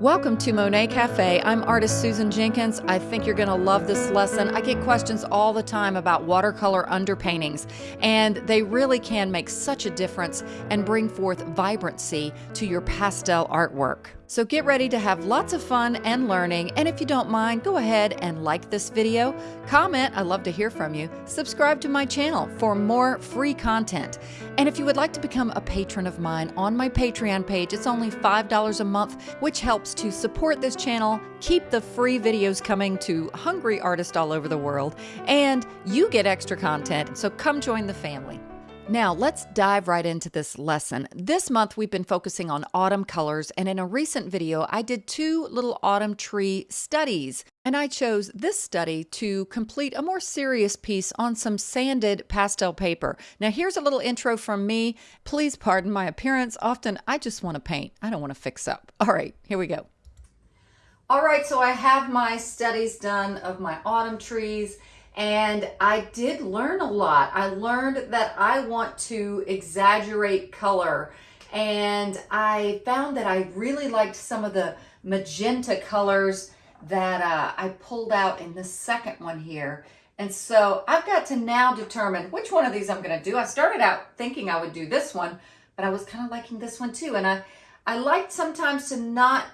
Welcome to Monet Cafe. I'm artist Susan Jenkins. I think you're going to love this lesson. I get questions all the time about watercolor underpaintings, and they really can make such a difference and bring forth vibrancy to your pastel artwork. So get ready to have lots of fun and learning. And if you don't mind, go ahead and like this video, comment, I love to hear from you, subscribe to my channel for more free content. And if you would like to become a patron of mine on my Patreon page, it's only $5 a month, which helps to support this channel, keep the free videos coming to hungry artists all over the world, and you get extra content. So come join the family. Now, let's dive right into this lesson. This month, we've been focusing on autumn colors, and in a recent video, I did two little autumn tree studies. And I chose this study to complete a more serious piece on some sanded pastel paper. Now, here's a little intro from me. Please pardon my appearance. Often, I just want to paint, I don't want to fix up. All right, here we go. All right, so I have my studies done of my autumn trees and I did learn a lot. I learned that I want to exaggerate color and I found that I really liked some of the magenta colors that uh, I pulled out in the second one here. And so I've got to now determine which one of these I'm going to do. I started out thinking I would do this one, but I was kind of liking this one too. And I, I liked sometimes to not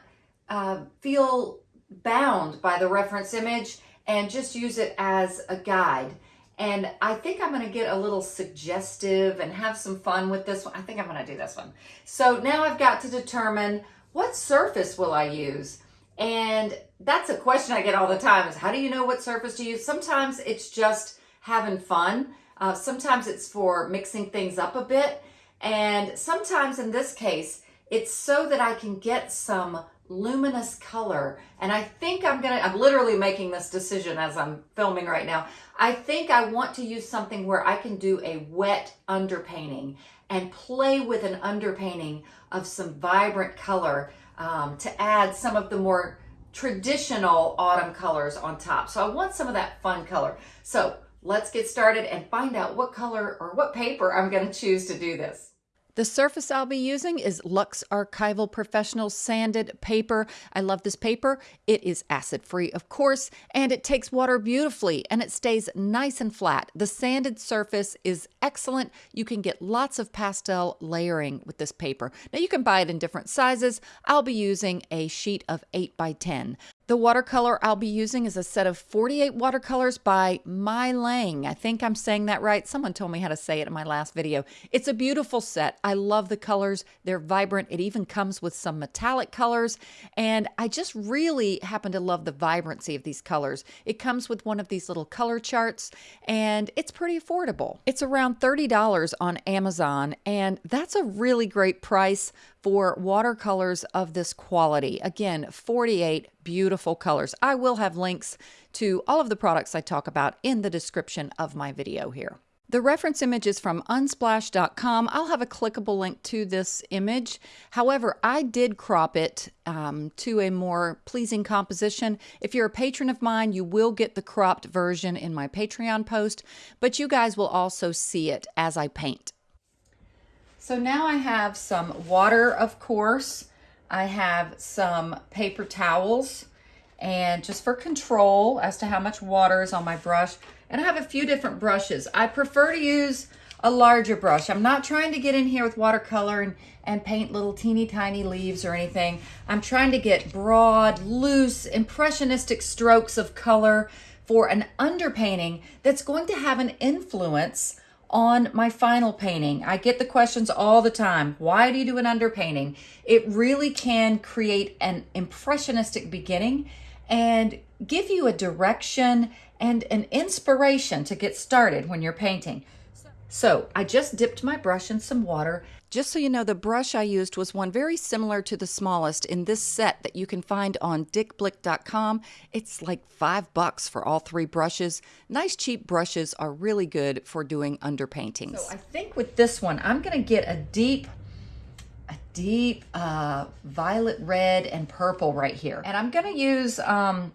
uh, feel bound by the reference image and just use it as a guide. And I think I'm gonna get a little suggestive and have some fun with this one. I think I'm gonna do this one. So now I've got to determine what surface will I use? And that's a question I get all the time is how do you know what surface to use? Sometimes it's just having fun. Uh, sometimes it's for mixing things up a bit. And sometimes in this case, it's so that I can get some luminous color. And I think I'm gonna, I'm literally making this decision as I'm filming right now. I think I want to use something where I can do a wet underpainting and play with an underpainting of some vibrant color um, to add some of the more traditional autumn colors on top. So I want some of that fun color. So let's get started and find out what color or what paper I'm gonna choose to do this. The surface I'll be using is Lux Archival Professional Sanded Paper. I love this paper. It is acid-free, of course, and it takes water beautifully, and it stays nice and flat. The sanded surface is excellent. You can get lots of pastel layering with this paper. Now, you can buy it in different sizes. I'll be using a sheet of 8 by 10. The watercolor I'll be using is a set of 48 watercolors by Meiliang. I think I'm saying that right. Someone told me how to say it in my last video. It's a beautiful set. I love the colors. They're vibrant. It even comes with some metallic colors. And I just really happen to love the vibrancy of these colors. It comes with one of these little color charts and it's pretty affordable. It's around $30 on Amazon and that's a really great price for watercolors of this quality. Again, 48 beautiful colors. I will have links to all of the products I talk about in the description of my video here. The reference image is from unsplash.com. I'll have a clickable link to this image. However, I did crop it um, to a more pleasing composition. If you're a patron of mine, you will get the cropped version in my Patreon post, but you guys will also see it as I paint. So now I have some water, of course. I have some paper towels and just for control as to how much water is on my brush. And I have a few different brushes. I prefer to use a larger brush. I'm not trying to get in here with watercolor and, and paint little teeny tiny leaves or anything. I'm trying to get broad, loose, impressionistic strokes of color for an underpainting that's going to have an influence on my final painting. I get the questions all the time. Why do you do an underpainting? It really can create an impressionistic beginning and give you a direction and an inspiration to get started when you're painting. So I just dipped my brush in some water. Just so you know, the brush I used was one very similar to the smallest in this set that you can find on dickblick.com. It's like five bucks for all three brushes. Nice cheap brushes are really good for doing underpaintings. So I think with this one, I'm gonna get a deep a deep uh, violet red and purple right here. And I'm gonna use um,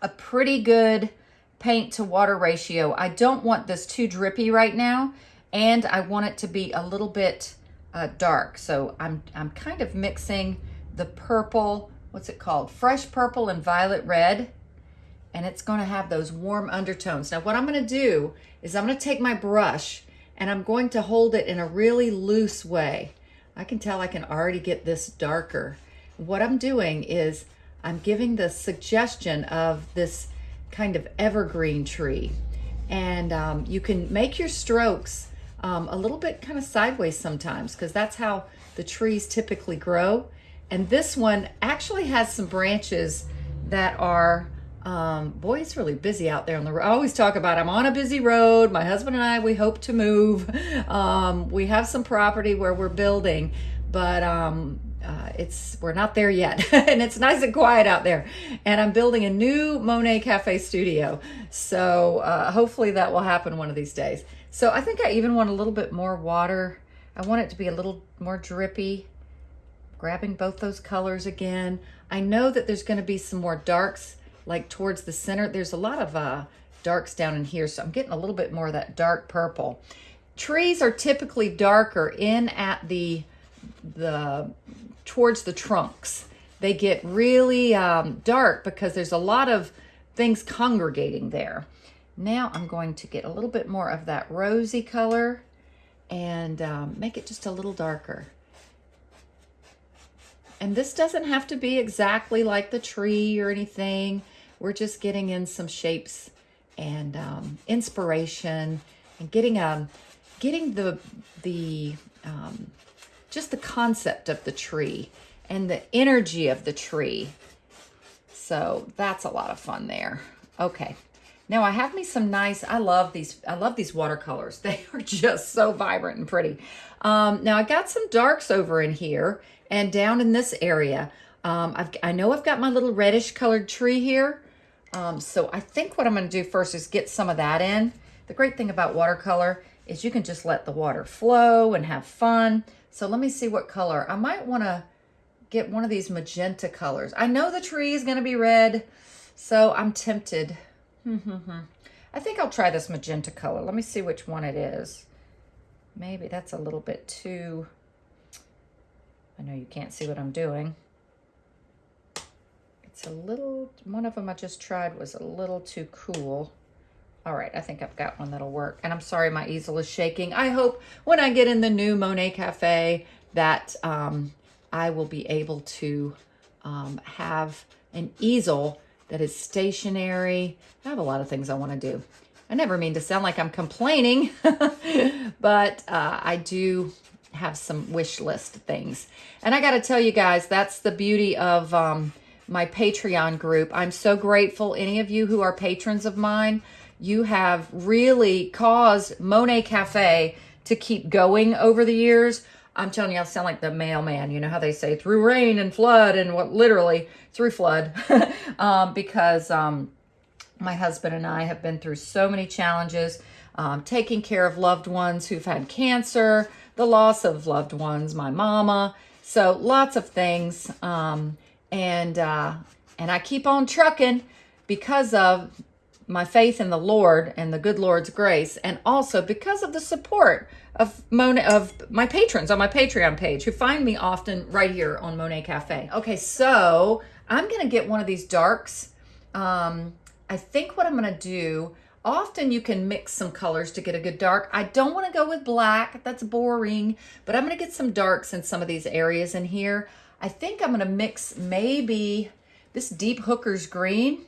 a pretty good paint to water ratio. I don't want this too drippy right now, and I want it to be a little bit uh, dark. So I'm, I'm kind of mixing the purple what's it called? Fresh purple and violet red. And it's going to have those warm undertones. Now, what I'm going to do is I'm going to take my brush and I'm going to hold it in a really loose way. I can tell I can already get this darker. What I'm doing is I'm giving the suggestion of this kind of evergreen tree. And um, you can make your strokes um, a little bit kind of sideways sometimes because that's how the trees typically grow. And this one actually has some branches that are, um, boy, it's really busy out there on the road. I always talk about I'm on a busy road. My husband and I, we hope to move. Um, we have some property where we're building, but um, uh, it's we're not there yet and it's nice and quiet out there and i'm building a new monet cafe studio so uh, hopefully that will happen one of these days so i think i even want a little bit more water. I want it to be a little more drippy. Grabbing both those colors again. I know that there's going to be some more darks like towards the center. There's a lot of uh, darks down in here so i'm getting a little bit more of that dark purple. Trees are typically darker in at the the towards the trunks. They get really um, dark because there's a lot of things congregating there. Now I'm going to get a little bit more of that rosy color and um, make it just a little darker. And this doesn't have to be exactly like the tree or anything. We're just getting in some shapes and um, inspiration and getting um, getting the the um, just the concept of the tree and the energy of the tree. So that's a lot of fun there. Okay. Now I have me some nice, I love these, I love these watercolors. They are just so vibrant and pretty. Um, now I got some darks over in here and down in this area. Um, I've, I know I've got my little reddish colored tree here. Um, so I think what I'm going to do first is get some of that in. The great thing about watercolor is you can just let the water flow and have fun. So let me see what color. I might want to get one of these magenta colors. I know the tree is going to be red, so I'm tempted. I think I'll try this magenta color. Let me see which one it is. Maybe that's a little bit too... I know you can't see what I'm doing. It's a little... One of them I just tried was a little too cool. All right, I think I've got one that'll work. And I'm sorry my easel is shaking. I hope when I get in the new Monet Cafe that um, I will be able to um, have an easel that is stationary. I have a lot of things I want to do. I never mean to sound like I'm complaining, but uh, I do have some wish list things. And I got to tell you guys, that's the beauty of um, my Patreon group. I'm so grateful, any of you who are patrons of mine you have really caused Monet Cafe to keep going over the years. I'm telling you, I sound like the mailman. You know how they say through rain and flood and what literally through flood um, because um, my husband and I have been through so many challenges, um, taking care of loved ones who've had cancer, the loss of loved ones, my mama. So lots of things. Um, and, uh, and I keep on trucking because of my faith in the Lord and the good Lord's grace, and also because of the support of Monet, of my patrons on my Patreon page who find me often right here on Monet Cafe. Okay, so I'm gonna get one of these darks. Um, I think what I'm gonna do, often you can mix some colors to get a good dark. I don't wanna go with black, that's boring, but I'm gonna get some darks in some of these areas in here. I think I'm gonna mix maybe this deep hooker's green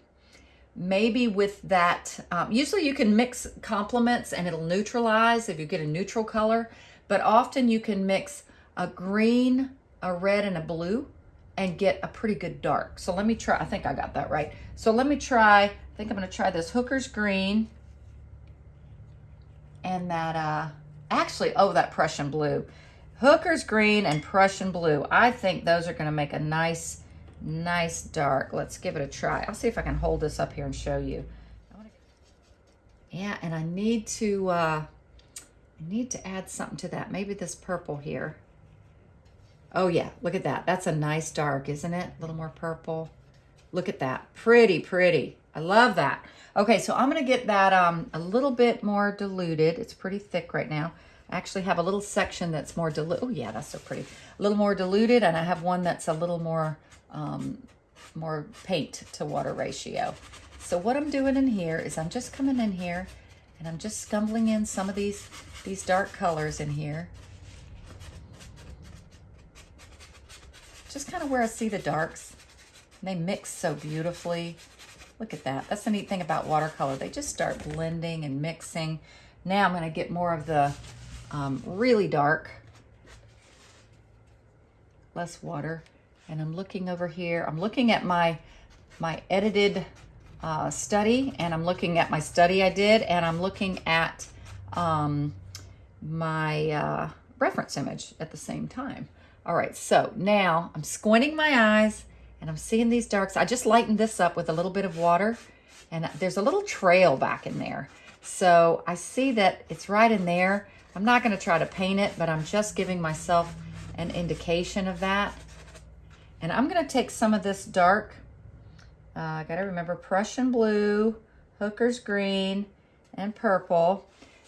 maybe with that, um, usually you can mix complements and it'll neutralize if you get a neutral color, but often you can mix a green, a red, and a blue and get a pretty good dark. So let me try, I think I got that right. So let me try, I think I'm gonna try this Hooker's Green and that, uh, actually, oh, that Prussian Blue. Hooker's Green and Prussian Blue. I think those are gonna make a nice, nice dark. Let's give it a try. I'll see if I can hold this up here and show you. Yeah, and I need to, uh, I need to add something to that. Maybe this purple here. Oh yeah, look at that. That's a nice dark, isn't it? A little more purple. Look at that. Pretty, pretty. I love that. Okay, so I'm to get that um, a little bit more diluted. It's pretty thick right now. I actually have a little section that's more diluted. Oh yeah, that's so pretty. A little more diluted, and I have one that's a little more um, more paint to water ratio. So what I'm doing in here is I'm just coming in here and I'm just scumbling in some of these, these dark colors in here. Just kind of where I see the darks. They mix so beautifully. Look at that. That's the neat thing about watercolor. They just start blending and mixing. Now I'm going to get more of the um, really dark, less water. And I'm looking over here. I'm looking at my, my edited uh, study and I'm looking at my study I did and I'm looking at um, my uh, reference image at the same time. All right, so now I'm squinting my eyes and I'm seeing these darks. I just lightened this up with a little bit of water and there's a little trail back in there. So I see that it's right in there. I'm not gonna try to paint it, but I'm just giving myself an indication of that. And I'm gonna take some of this dark, uh, I gotta remember Prussian blue, Hooker's green, and purple.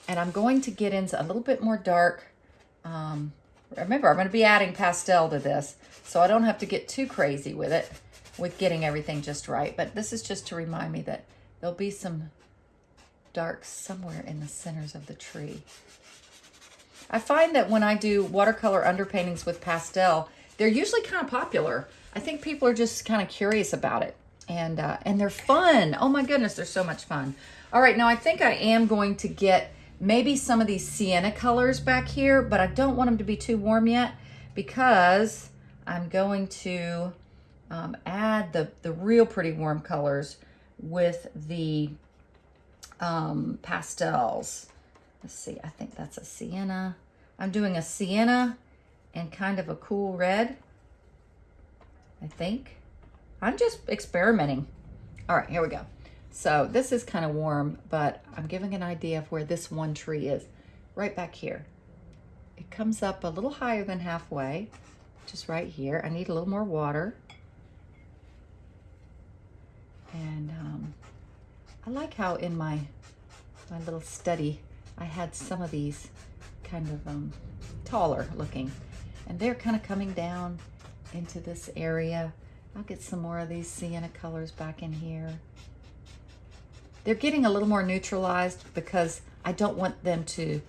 And I'm going to get into a little bit more dark. Um, remember, I'm gonna be adding pastel to this, so I don't have to get too crazy with it, with getting everything just right. But this is just to remind me that there'll be some dark somewhere in the centers of the tree. I find that when I do watercolor underpaintings with pastel, they're usually kind of popular. I think people are just kind of curious about it. And, uh, and they're fun. Oh my goodness, they're so much fun. All right, now I think I am going to get maybe some of these sienna colors back here, but I don't want them to be too warm yet because I'm going to um, add the, the real pretty warm colors with the um, pastels. Let's see, I think that's a sienna. I'm doing a sienna and kind of a cool red, I think. I'm just experimenting. All right, here we go. So this is kind of warm, but I'm giving an idea of where this one tree is, right back here. It comes up a little higher than halfway, just right here. I need a little more water. And um, I like how in my, my little study, I had some of these kind of um, taller looking. And they're kind of coming down into this area. I'll get some more of these sienna colors back in here. They're getting a little more neutralized because I don't want them to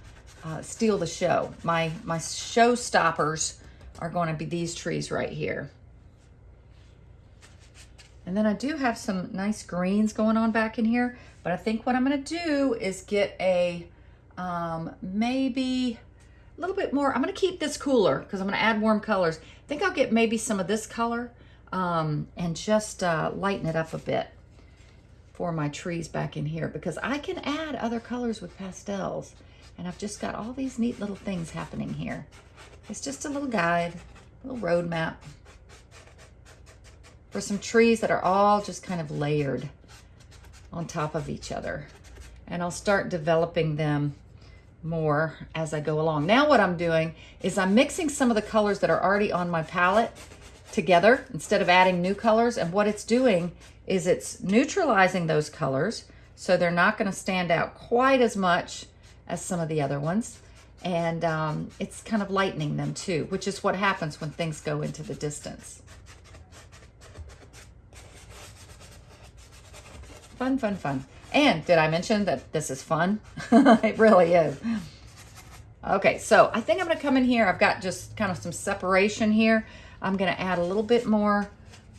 uh, steal the show. My, my show stoppers are going to be these trees right here. And then I do have some nice greens going on back in here, but I think what I'm gonna do is get a, um, maybe a little bit more, I'm gonna keep this cooler because I'm gonna add warm colors. I think I'll get maybe some of this color um, and just uh, lighten it up a bit for my trees back in here because I can add other colors with pastels. And I've just got all these neat little things happening here. It's just a little guide, a little road map for some trees that are all just kind of layered on top of each other. And I'll start developing them more as I go along. Now what I'm doing is I'm mixing some of the colors that are already on my palette together instead of adding new colors. And what it's doing is it's neutralizing those colors so they're not going to stand out quite as much as some of the other ones. And um, it's kind of lightening them too, which is what happens when things go into the distance. Fun, fun, fun. And did I mention that this is fun? it really is. Okay, so I think I'm gonna come in here. I've got just kind of some separation here. I'm gonna add a little bit more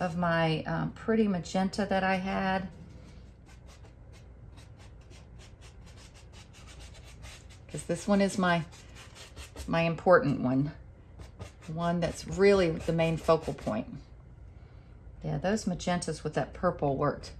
of my um, pretty magenta that I had. Because this one is my, my important one. One that's really the main focal point. Yeah, those magentas with that purple worked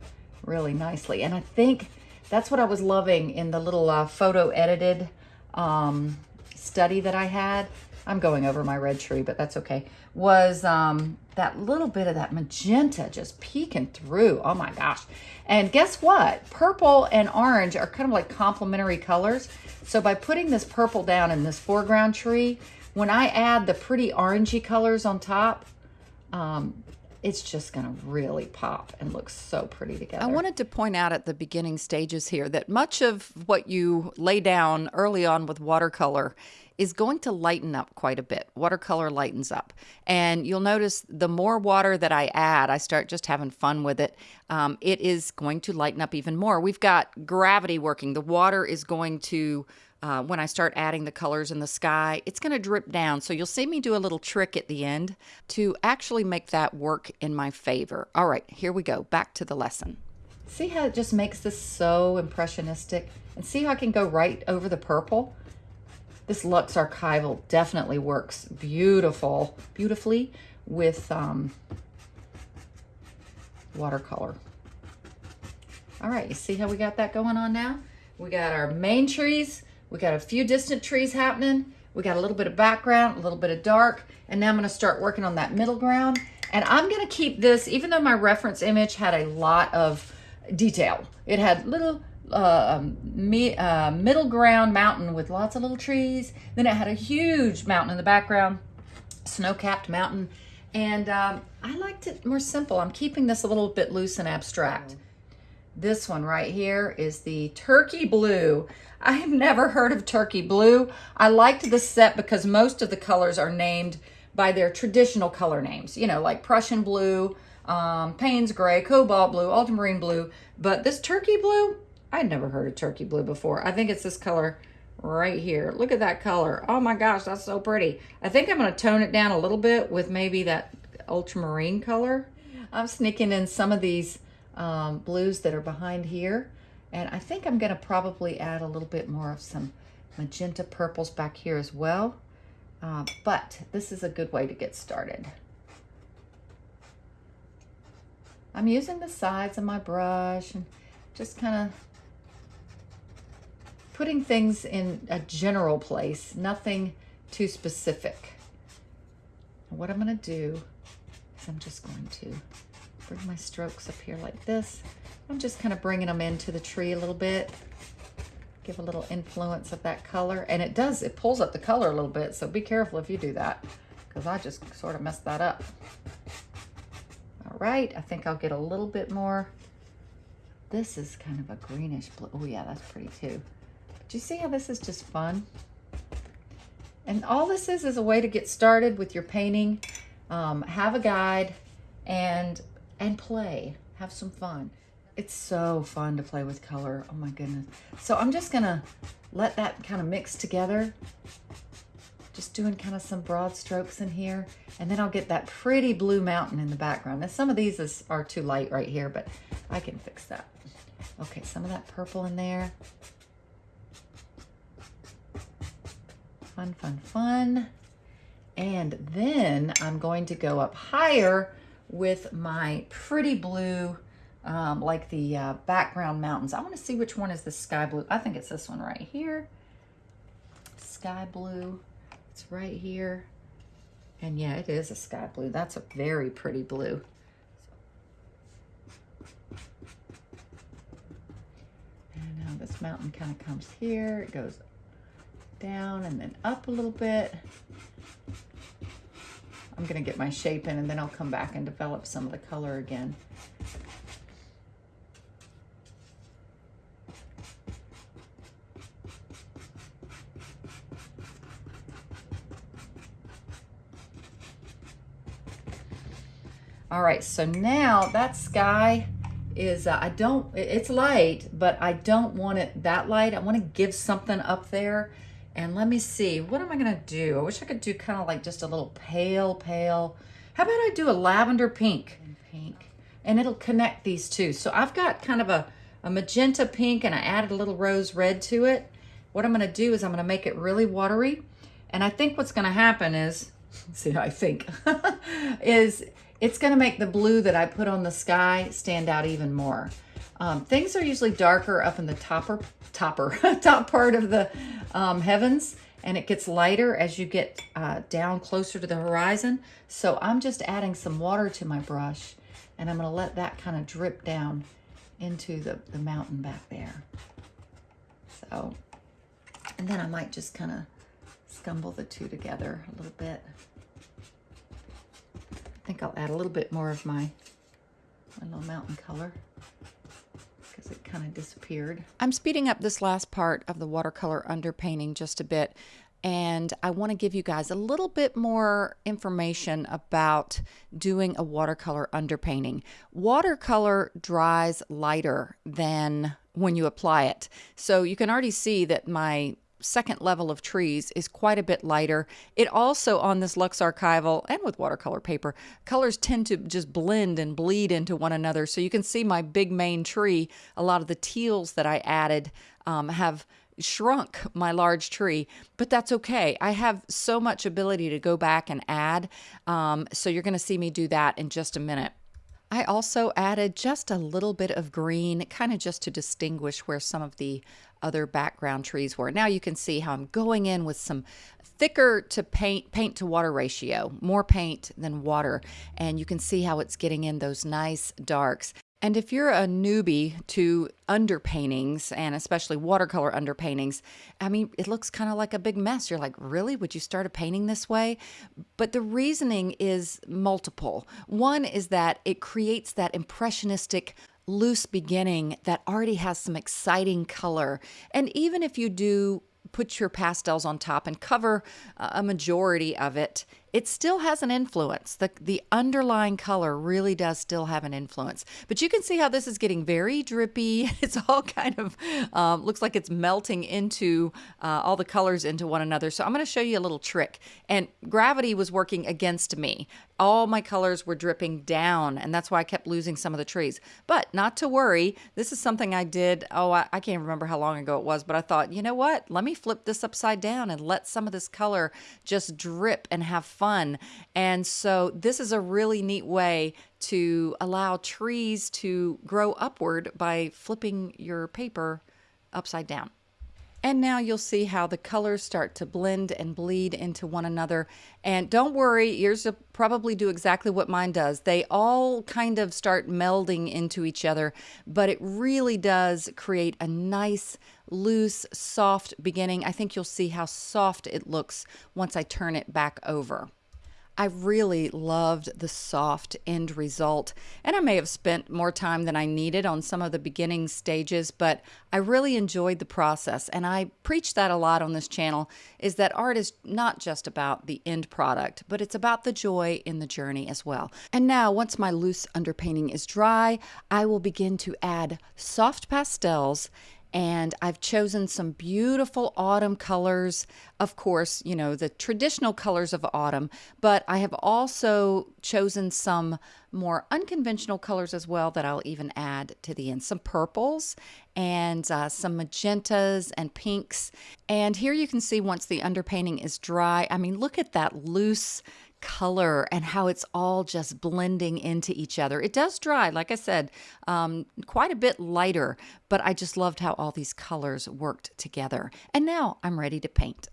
really nicely. And I think that's what I was loving in the little uh, photo edited um, study that I had. I'm going over my red tree, but that's okay. Was um, that little bit of that magenta just peeking through. Oh my gosh. And guess what? Purple and orange are kind of like complementary colors. So by putting this purple down in this foreground tree, when I add the pretty orangey colors on top, um, it's just going to really pop and look so pretty together. I wanted to point out at the beginning stages here that much of what you lay down early on with watercolor is going to lighten up quite a bit. Watercolor lightens up. And you'll notice the more water that I add, I start just having fun with it, um, it is going to lighten up even more. We've got gravity working. The water is going to uh, when I start adding the colors in the sky, it's going to drip down. So you'll see me do a little trick at the end to actually make that work in my favor. All right, here we go. Back to the lesson. See how it just makes this so impressionistic? And see how I can go right over the purple? This Lux Archival definitely works beautiful, beautifully with um, watercolor. All right, you see how we got that going on now? We got our main trees we got a few distant trees happening. We got a little bit of background, a little bit of dark, and now I'm gonna start working on that middle ground. And I'm gonna keep this, even though my reference image had a lot of detail. It had little uh, um, me, uh, middle ground mountain with lots of little trees. Then it had a huge mountain in the background, snow-capped mountain. And um, I liked it more simple. I'm keeping this a little bit loose and abstract. This one right here is the turkey blue. I've never heard of turkey blue. I liked this set because most of the colors are named by their traditional color names, you know, like Prussian blue, um, Payne's gray, cobalt blue, ultramarine blue. But this turkey blue, I'd never heard of turkey blue before. I think it's this color right here. Look at that color. Oh my gosh, that's so pretty. I think I'm going to tone it down a little bit with maybe that ultramarine color. I'm sneaking in some of these um, blues that are behind here. And I think I'm going to probably add a little bit more of some magenta purples back here as well. Uh, but this is a good way to get started. I'm using the sides of my brush and just kind of putting things in a general place, nothing too specific. what I'm going to do is I'm just going to my strokes up here like this. I'm just kind of bringing them into the tree a little bit. Give a little influence of that color. And it does, it pulls up the color a little bit, so be careful if you do that, because I just sort of messed that up. All right, I think I'll get a little bit more. This is kind of a greenish blue. Oh yeah, that's pretty too. But you see how this is just fun? And all this is is a way to get started with your painting. Um, have a guide and and play. Have some fun. It's so fun to play with color. Oh my goodness. So I'm just gonna let that kind of mix together. Just doing kind of some broad strokes in here. And then I'll get that pretty blue mountain in the background. Now some of these is, are too light right here, but I can fix that. Okay, some of that purple in there. Fun, fun, fun. And then I'm going to go up higher with my pretty blue, um, like the uh, background mountains. I want to see which one is the sky blue. I think it's this one right here. Sky blue. It's right here. And yeah, it is a sky blue. That's a very pretty blue. And now this mountain kind of comes here. It goes down and then up a little bit. I'm gonna get my shape in and then I'll come back and develop some of the color again. All right, so now that sky is, uh, I don't, it's light, but I don't want it that light. I want to give something up there and let me see, what am I gonna do? I wish I could do kind of like just a little pale, pale. How about I do a lavender pink? And Pink. And it'll connect these two. So I've got kind of a, a magenta pink and I added a little rose red to it. What I'm gonna do is I'm gonna make it really watery. And I think what's gonna happen is, see how I think, is it's gonna make the blue that I put on the sky stand out even more. Um, things are usually darker up in the topper, topper, top part of the um, heavens, and it gets lighter as you get uh, down closer to the horizon. So I'm just adding some water to my brush, and I'm gonna let that kind of drip down into the, the mountain back there. So, and then I might just kind of scumble the two together a little bit. I think I'll add a little bit more of my, my little mountain color because it kind of disappeared. I'm speeding up this last part of the watercolor underpainting just a bit and I want to give you guys a little bit more information about doing a watercolor underpainting. Watercolor dries lighter than when you apply it. So you can already see that my second level of trees is quite a bit lighter. It also, on this Lux Archival and with watercolor paper, colors tend to just blend and bleed into one another. So you can see my big main tree, a lot of the teals that I added um, have shrunk my large tree, but that's okay. I have so much ability to go back and add. Um, so you're going to see me do that in just a minute. I also added just a little bit of green, kind of just to distinguish where some of the other background trees were. Now you can see how I'm going in with some thicker to paint paint to water ratio, more paint than water, and you can see how it's getting in those nice darks. And if you're a newbie to underpaintings and especially watercolor underpaintings, I mean, it looks kind of like a big mess. You're like, really? Would you start a painting this way? But the reasoning is multiple. One is that it creates that impressionistic loose beginning that already has some exciting color. And even if you do put your pastels on top and cover a majority of it, it still has an influence. The, the underlying color really does still have an influence. But you can see how this is getting very drippy. It's all kind of, um, looks like it's melting into uh, all the colors into one another. So I'm going to show you a little trick. And gravity was working against me. All my colors were dripping down, and that's why I kept losing some of the trees. But not to worry, this is something I did, oh, I, I can't remember how long ago it was, but I thought, you know what? Let me flip this upside down and let some of this color just drip and have fun. And so this is a really neat way to allow trees to grow upward by flipping your paper upside down. And now you'll see how the colors start to blend and bleed into one another. And don't worry, yours will probably do exactly what mine does. They all kind of start melding into each other, but it really does create a nice, loose, soft beginning. I think you'll see how soft it looks once I turn it back over. I really loved the soft end result, and I may have spent more time than I needed on some of the beginning stages, but I really enjoyed the process. And I preach that a lot on this channel is that art is not just about the end product, but it's about the joy in the journey as well. And now, once my loose underpainting is dry, I will begin to add soft pastels and I've chosen some beautiful autumn colors. Of course, you know, the traditional colors of autumn, but I have also chosen some more unconventional colors as well that I'll even add to the end. Some purples and uh, some magentas and pinks. And here you can see once the underpainting is dry, I mean, look at that loose color and how it's all just blending into each other. It does dry, like I said, um, quite a bit lighter, but I just loved how all these colors worked together. And now I'm ready to paint.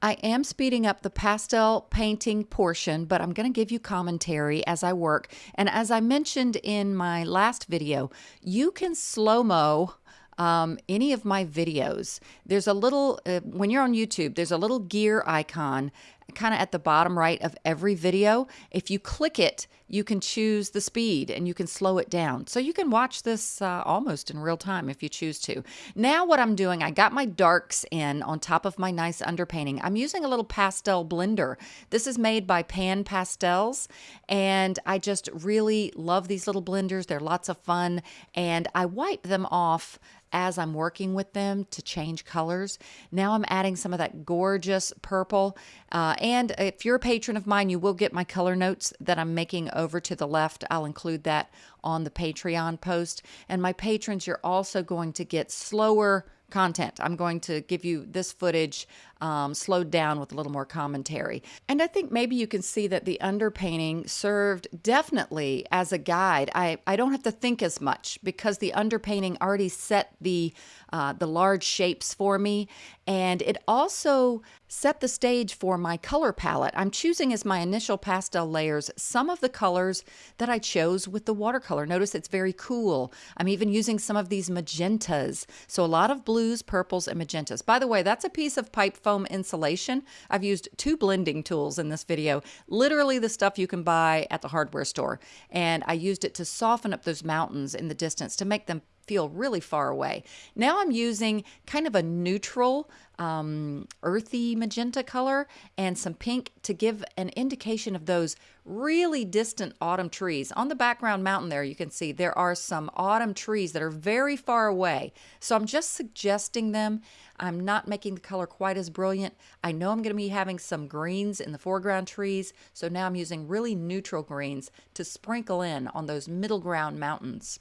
I am speeding up the pastel painting portion, but I'm going to give you commentary as I work. And as I mentioned in my last video, you can slow-mo um, any of my videos. There's a little, uh, when you're on YouTube, there's a little gear icon kind of at the bottom right of every video. If you click it, you can choose the speed and you can slow it down. So you can watch this uh, almost in real time if you choose to. Now what I'm doing, I got my darks in on top of my nice underpainting. I'm using a little pastel blender. This is made by Pan Pastels and I just really love these little blenders. They're lots of fun and I wipe them off as I'm working with them to change colors. Now I'm adding some of that gorgeous purple. Uh, and if you're a patron of mine, you will get my color notes that I'm making over to the left. I'll include that on the Patreon post. And my patrons, you're also going to get slower content. I'm going to give you this footage um, slowed down with a little more commentary. And I think maybe you can see that the underpainting served definitely as a guide. I, I don't have to think as much because the underpainting already set the, uh, the large shapes for me. And it also set the stage for my color palette. I'm choosing as my initial pastel layers some of the colors that I chose with the watercolor. Notice it's very cool. I'm even using some of these magentas. So a lot of blues, purples, and magentas. By the way, that's a piece of pipe foam insulation. I've used two blending tools in this video, literally the stuff you can buy at the hardware store. And I used it to soften up those mountains in the distance to make them feel really far away. Now I'm using kind of a neutral, um, earthy magenta color and some pink to give an indication of those really distant autumn trees. On the background mountain there, you can see there are some autumn trees that are very far away. So I'm just suggesting them. I'm not making the color quite as brilliant. I know I'm going to be having some greens in the foreground trees. So now I'm using really neutral greens to sprinkle in on those middle ground mountains.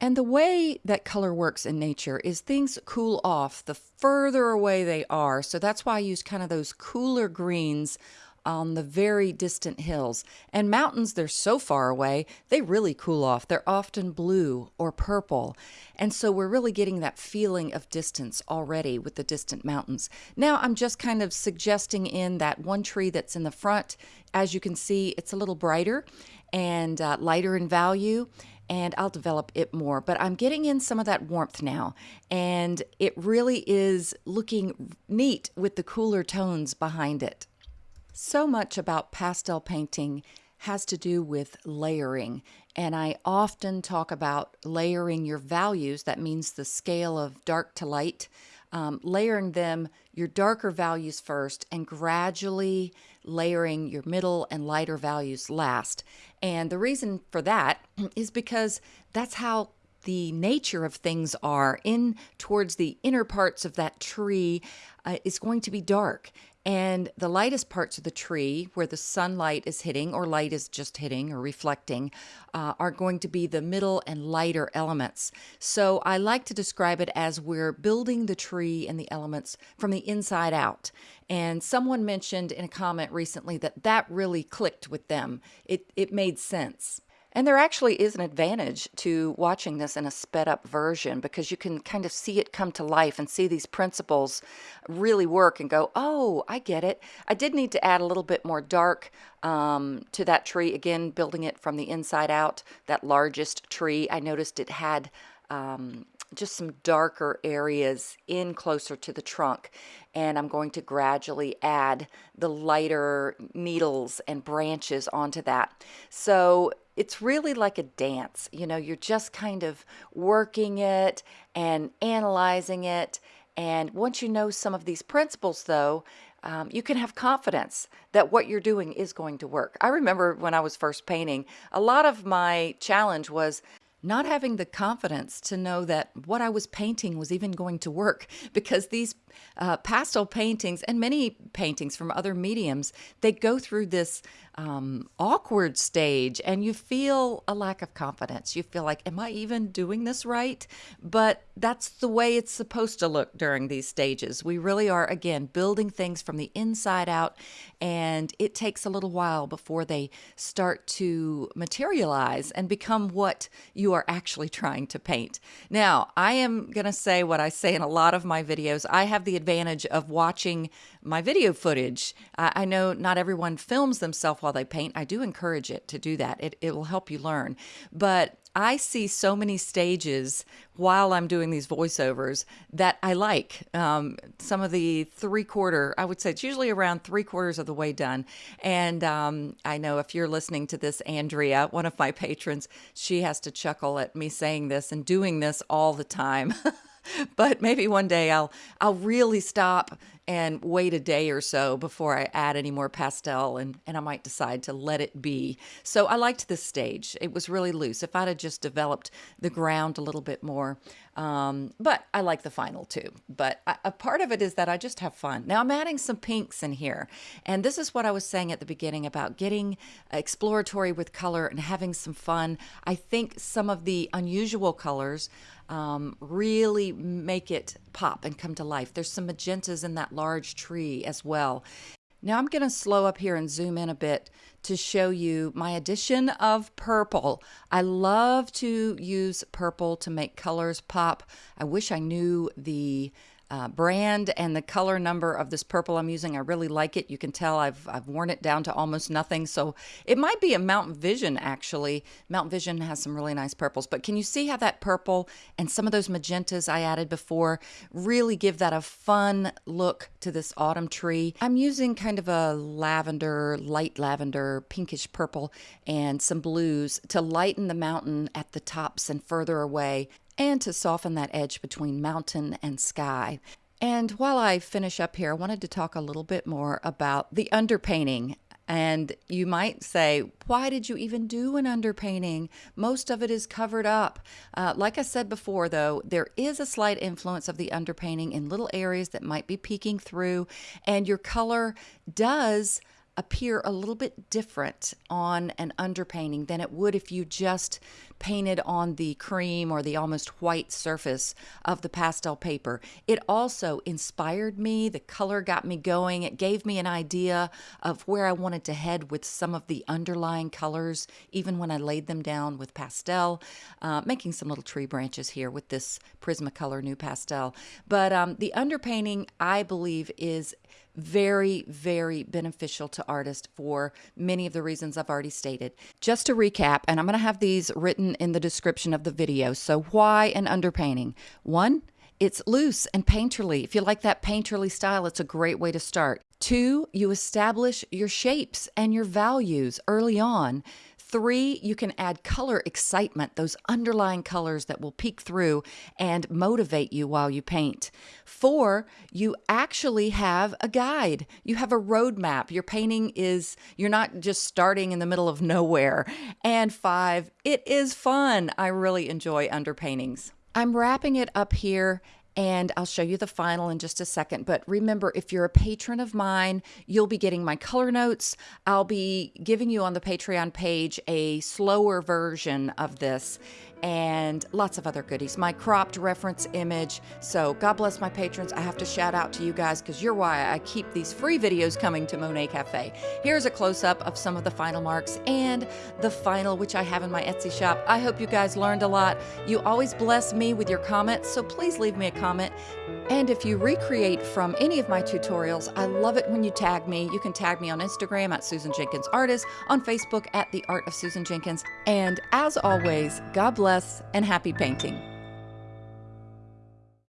And the way that color works in nature is things cool off the further away they are. So that's why I use kind of those cooler greens on the very distant hills. And mountains, they're so far away, they really cool off. They're often blue or purple. And so we're really getting that feeling of distance already with the distant mountains. Now I'm just kind of suggesting in that one tree that's in the front. As you can see, it's a little brighter and uh, lighter in value and I'll develop it more. But I'm getting in some of that warmth now, and it really is looking neat with the cooler tones behind it. So much about pastel painting has to do with layering. And I often talk about layering your values. That means the scale of dark to light um, layering them your darker values first and gradually layering your middle and lighter values last. And the reason for that is because that's how the nature of things are in towards the inner parts of that tree uh, is going to be dark and the lightest parts of the tree, where the sunlight is hitting, or light is just hitting or reflecting, uh, are going to be the middle and lighter elements. So I like to describe it as we're building the tree and the elements from the inside out. And someone mentioned in a comment recently that that really clicked with them. It, it made sense. And there actually is an advantage to watching this in a sped up version because you can kind of see it come to life and see these principles really work and go, oh, I get it. I did need to add a little bit more dark um, to that tree. Again, building it from the inside out, that largest tree, I noticed it had um, just some darker areas in closer to the trunk and I'm going to gradually add the lighter needles and branches onto that. So it's really like a dance. You know, you're just kind of working it and analyzing it. And once you know some of these principles, though, um, you can have confidence that what you're doing is going to work. I remember when I was first painting, a lot of my challenge was not having the confidence to know that what I was painting was even going to work because these uh, pastel paintings and many paintings from other mediums, they go through this um, awkward stage and you feel a lack of confidence. You feel like, am I even doing this right? But that's the way it's supposed to look during these stages. We really are, again, building things from the inside out, and it takes a little while before they start to materialize and become what you are actually trying to paint. Now, I am going to say what I say in a lot of my videos. I have the advantage of watching my video footage. I know not everyone films themselves while they paint. I do encourage it to do that. It, it will help you learn. But I see so many stages while I'm doing these voiceovers that I like. Um, some of the three quarter, I would say it's usually around three quarters of the way done. And um, I know if you're listening to this, Andrea, one of my patrons, she has to chuckle at me saying this and doing this all the time. but maybe one day I'll I'll really stop and wait a day or so before I add any more pastel and, and I might decide to let it be. So I liked this stage. It was really loose. If I'd have just developed the ground a little bit more, um, but I like the final too. But I, a part of it is that I just have fun. Now I'm adding some pinks in here. And this is what I was saying at the beginning about getting exploratory with color and having some fun. I think some of the unusual colors um, really make it pop and come to life. There's some magentas in that large tree as well. Now I'm going to slow up here and zoom in a bit to show you my addition of purple. I love to use purple to make colors pop. I wish I knew the uh, brand and the color number of this purple I'm using. I really like it. You can tell I've, I've worn it down to almost nothing. So it might be a Mount Vision actually. Mount Vision has some really nice purples, but can you see how that purple and some of those magentas I added before really give that a fun look to this autumn tree? I'm using kind of a lavender, light lavender, pinkish purple, and some blues to lighten the mountain at the tops and further away and to soften that edge between mountain and sky. And while I finish up here, I wanted to talk a little bit more about the underpainting. And you might say, why did you even do an underpainting? Most of it is covered up. Uh, like I said before, though, there is a slight influence of the underpainting in little areas that might be peeking through, and your color does appear a little bit different on an underpainting than it would if you just painted on the cream or the almost white surface of the pastel paper. It also inspired me. The color got me going. It gave me an idea of where I wanted to head with some of the underlying colors, even when I laid them down with pastel, uh, making some little tree branches here with this Prismacolor NuPastel. But um, the underpainting, I believe, is very, very beneficial to artists for many of the reasons I've already stated. Just to recap, and I'm going to have these written in the description of the video. So, why an underpainting? One, it's loose and painterly. If you like that painterly style, it's a great way to start. Two, you establish your shapes and your values early on. Three, you can add color excitement, those underlying colors that will peek through and motivate you while you paint. Four, you actually have a guide. You have a roadmap. Your painting is, you're not just starting in the middle of nowhere. And five, it is fun. I really enjoy underpaintings. I'm wrapping it up here and I'll show you the final in just a second. But remember, if you're a patron of mine, you'll be getting my color notes. I'll be giving you on the Patreon page a slower version of this and lots of other goodies. My cropped reference image. So, God bless my patrons. I have to shout out to you guys because you're why I keep these free videos coming to Monet Cafe. Here's a close up of some of the final marks and the final, which I have in my Etsy shop. I hope you guys learned a lot. You always bless me with your comments, so please leave me a comment. And if you recreate from any of my tutorials, I love it when you tag me. You can tag me on Instagram at Susan Jenkins Artist, on Facebook at The Art of Susan Jenkins. And as always, God bless and happy painting.